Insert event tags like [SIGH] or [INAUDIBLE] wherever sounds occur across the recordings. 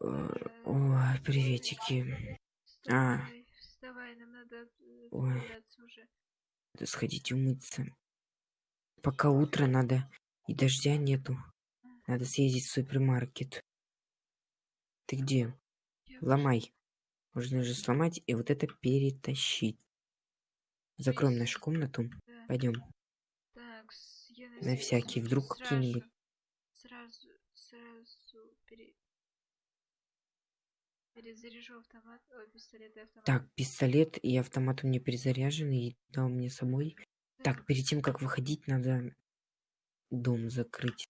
Э, Ой, приветики. А. вставай, нам надо э, Ой. уже. Надо сходить умыться. Пока утро надо, и дождя нету. Надо съездить в супермаркет. Ты где? Ломай. Можно же сломать и вот это перетащить. Закроем нашу комнату. Пойдем. На всякий, вдруг какие-нибудь- перезаряжу автомат, ой, пистолет и автомат. Так, пистолет и автомат у меня перезаряжены и дал мне с собой. Так, перед тем, как выходить, надо дом закрыть.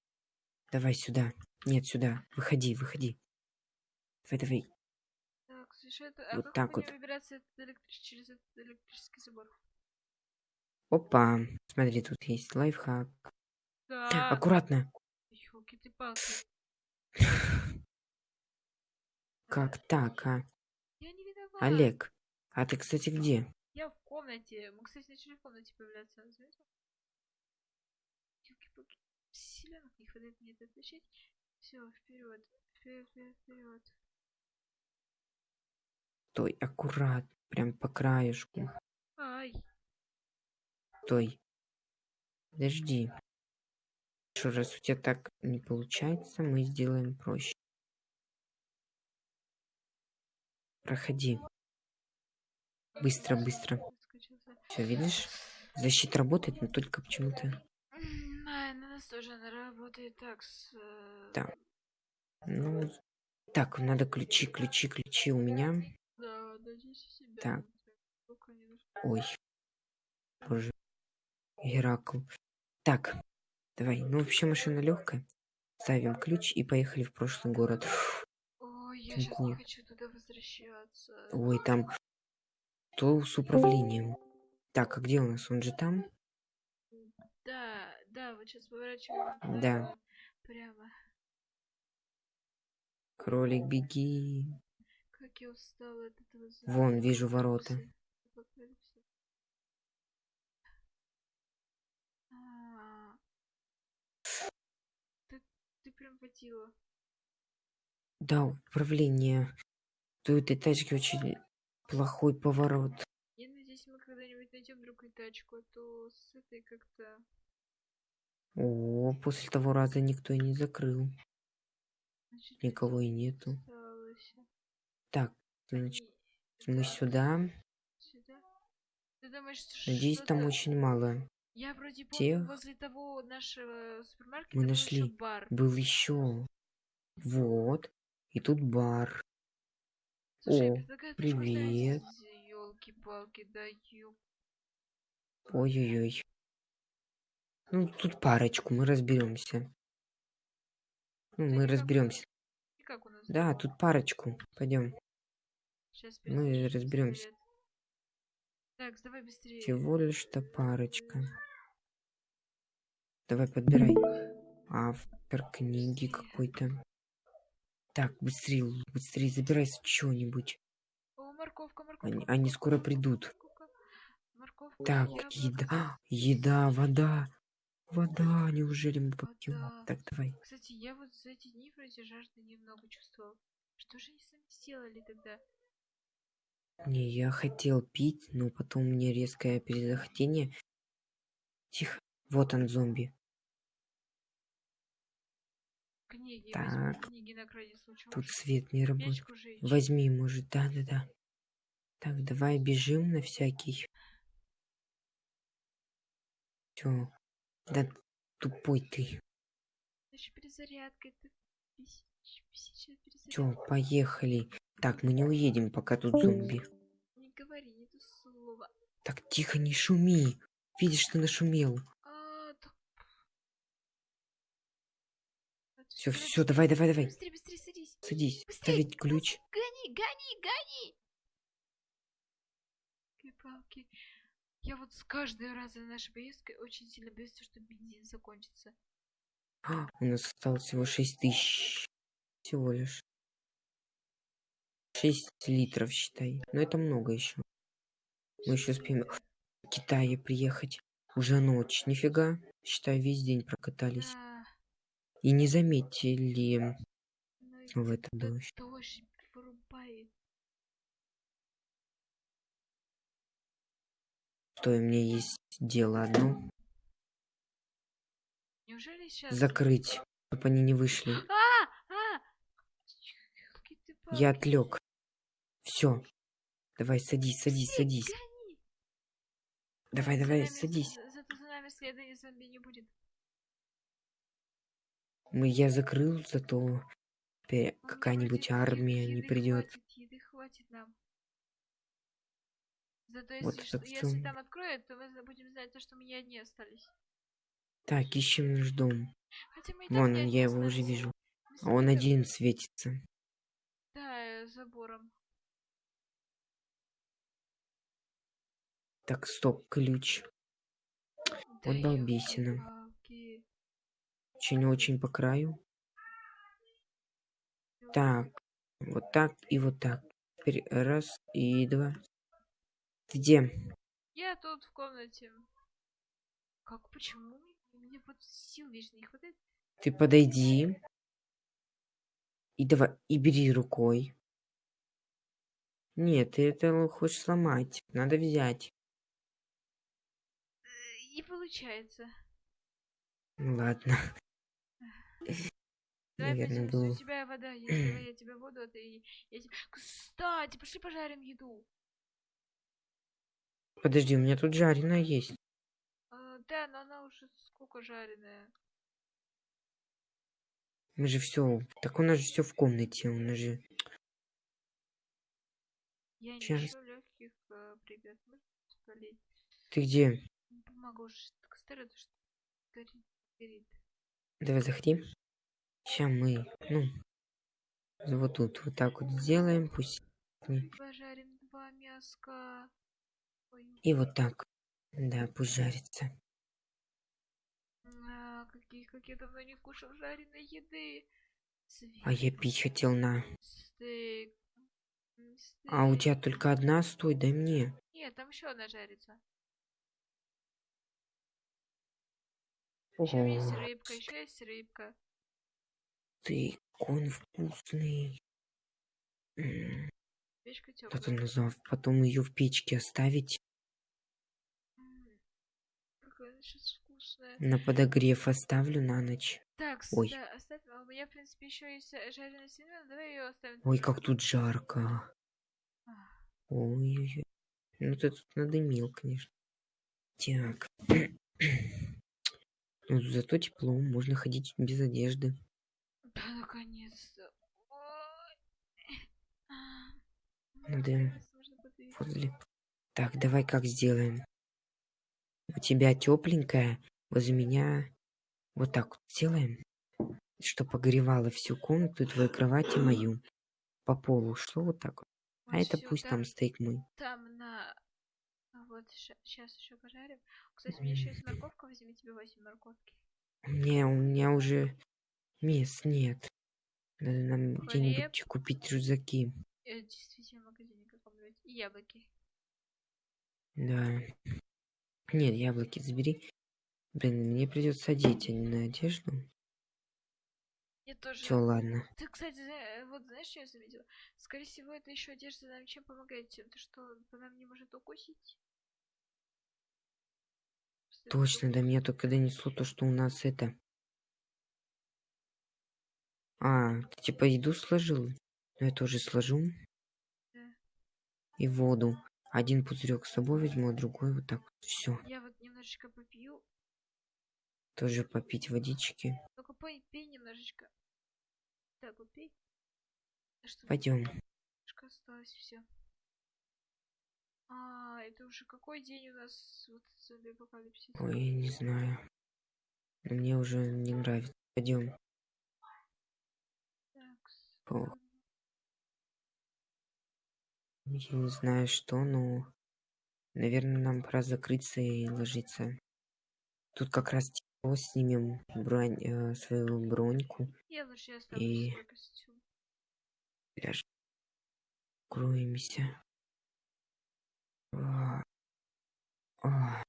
Давай сюда. Нет, сюда. Выходи, выходи. Давай, давай. Так, слушай, это, а вот как так вот. выбираться этот электрич- через этот электрический забор? Опа. Смотри, тут есть лайфхак. Да. Аккуратно. Ёлки ты палки. [LAUGHS] Как так, а? Я не виноват. Олег, а ты, кстати, где? Я в комнате. Мы, кстати, начали в комнате появляться. Заметил? Ёлки-палки. Силенок не хватает мне это тащить. Все, вперед. Вперед, вперед, вперед. Стой, аккуратно. Прям по краешку. Ай. Стой. Подожди. Что, раз у тебя так не получается, мы сделаем проще. Проходи. Быстро, быстро. Все, видишь? Защита работает, но только почему-то... На нас тоже она работает так с... э, Да. Ну, так, надо ключи, ключи, ключи у меня. Да, у себя. Так. Ой. Боже. Геракл. Так, давай. Ну, вообще машина легкая. Ставим ключ и поехали в прошлый город. Ой, я Там сейчас не хочу туда возвращаться. Ой, там то с управлением. Так, а где у нас? Он же там? Да, да, вот сейчас поворачиваем. Да. Прямо. Кролик, беги. Как я устала от этого Вон, вижу ворота. А, Ты, ты прям водила. Да, управление. То этой тачки очень плохой поворот. Я надеюсь, мы когда-нибудь найдем другую тачку, а то с этой как-то... О, после того раза никто и не закрыл. значит, Никого и нету. осталось. Так, значит, И- мы так, сюда. Сюда? Ты думаешь, Надеюсь, там очень мало. Я вроде помню, тех- возле того нашего супермаркета Мы нашли. бар. Был еще. Вот. И тут бар. Слушай, О, привет. Елки-палки, да ё... Ой-ой-ой. Ну, тут парочку, мы разберемся. Ну, мы разберемся. Да, тут парочку. Пойдем. Мы разберёмся. Так, давай быстрее. Всего лишь-то парочка. Давай подбирай. Автор книги какой-то. Так, быстрее, быстрее, забирай что-нибудь. Морковка, морковка. Они, они скоро придут. Морковка, Так, еда, [GASPS] еда, вода. Вода, неужели мы попьем? Вода. Так, давай. Кстати, я вот за эти дни вроде жажды немного чувствовал. Что же они сами сделали тогда? Не, я хотел пить, но потом мне резкое перезахотение. Тихо. Вот он, зомби. Книги, Так. книги на крайний случай. Тут свет не работает. Возьми, может, да-да-да. Так, давай бежим на всякий. Все. Да тупой ты. Значит, перезарядка, это Все, поехали. Так, мы не уедем, пока тут зомби. Не говори, нету слова. Так, тихо, не шуми. Видишь, ты нашумел. А, так... Все, все, давай, давай, давай. Быстрее, быстрее, садись. Садись. Быстрей, Ставить ключ. Гони, гони, гони! Палки. Я вот с каждой раза нашей поездкой очень сильно боюсь, что бензин закончится. А, у нас осталось всего 6 тысяч. Всего лишь. 6 литров, считай. Но это много еще. Мы еще успеем в Китае приехать. Уже ночь. Нифига. Считай, весь день прокатались. Да. И не заметили в этот дождь. Что у меня есть дело одно. Неужели сейчас... Закрыть, чтобы они не вышли. А! А! Я отвлек. Все. Давай, садись, садись, Быстрей, садись. гони! Давай, За давай, нами- садись. за- Зато за нами следа и зомби не будет. Я закрыл, зато теперь какая-нибудь армия не придет. Еды хватит нам. Зато Вот если, что- если там откроют, то мы будем знать, то, что мы не одни остались. Так, ищем наш дом. Вон он, я его уже вижу. А он один светится. Да, э, забором. Так, стоп, ключ. Да Вот балбесина. Очень-очень по краю. Так, вот так и вот так. Теперь раз и два. Ты где? Я тут в комнате. Как, почему? Мне вот сил вечно не хватает. Ты подойди. И давай, и бери рукой. Нет, ты это хочешь сломать. Надо взять. Э, Не получается. Ладно. Давай Наверное, было. у тебя вода давай [CLEARS THROAT] я тебе воду, а ты... Я тебе... Кстати, пошли пожарим еду. Подожди, у меня тут жареная есть. А, да, но она уже сколько жареная. Мы же все. Так у нас же все в комнате. У нас же. Я не Щас. ищу легких э, спалить? Ты где? Бумага уже так старая, то что горит. горит. Давай заходи. Сейчас мы, ну, вот тут вот так вот сделаем, пусть. Пожарим два мяска. И вот так. Да, пусть жарится. а, какие, как я давно не кушал жареной еды. А я пить хотел на. Стейк. М, А у стейк. тебя только одна, стой, дай мне. Нет, там еще одна жарится. Еще есть рыбка, еще есть рыбка. ты кон вкусный. Печка теплая. назвал? Потом ее в печке оставить. Какая она сейчас вкусная. На подогрев оставлю на ночь. Так, Ой. да, оставь. а У меня, в принципе, еще есть э, жареная свинина. Давай ее оставим. Ой, как тут жарко. Ой-ой-ой. Ну ты тут надымил, конечно. Так. [CLEARS THROAT] Зато тепло, можно ходить без одежды. Да, наконец-то. Да. Возле. Так, давай как сделаем. У тебя тепленькая, возле меня вот так вот сделаем, что погревало всю комнату, твою кровать и мою. По полу шло вот так вот. А Вот это всё, пусть там стоит мой. Там Вот, сейчас еще пожарим. Кстати, у меня еще есть морковка. Возьми тебе 8 морковки. Не, у меня уже мест нет. Надо нам где-нибудь купить рюкзаки. Э, действительно, в магазине каком-нибудь. И яблоки. Да. Нет, яблоки забери. Блин, мне придется одеть, а не на одежду. Я тоже... Все, ладно. Ты, кстати, зна- вот знаешь, что я заметила? Скорее всего, это еще одежда нам чем помогает тем, то что по нам не может укусить. Точно, до меня только донесло то, что у нас это... А, ты типа еду сложил? Ну, я тоже сложу. Да. И воду. Один пузырек с собой возьму, а другой вот так вот. Все. Я вот немножечко попью. Тоже попить водички. Только пей, пей немножечко. Так, вот пей. А Пойдем. осталось все. А, это уже какой день у нас вот зомби апокалипсис? Ой, не знаю. Но мне уже не нравится. Пойдем. Так. Я не знаю что, но... Наверное, нам пора закрыться и ложиться. Тут как раз тепло, снимем бронь, э, свою броньку. Я лучше оставлю И- свой костюм. Ляж. Кроемся. А. А.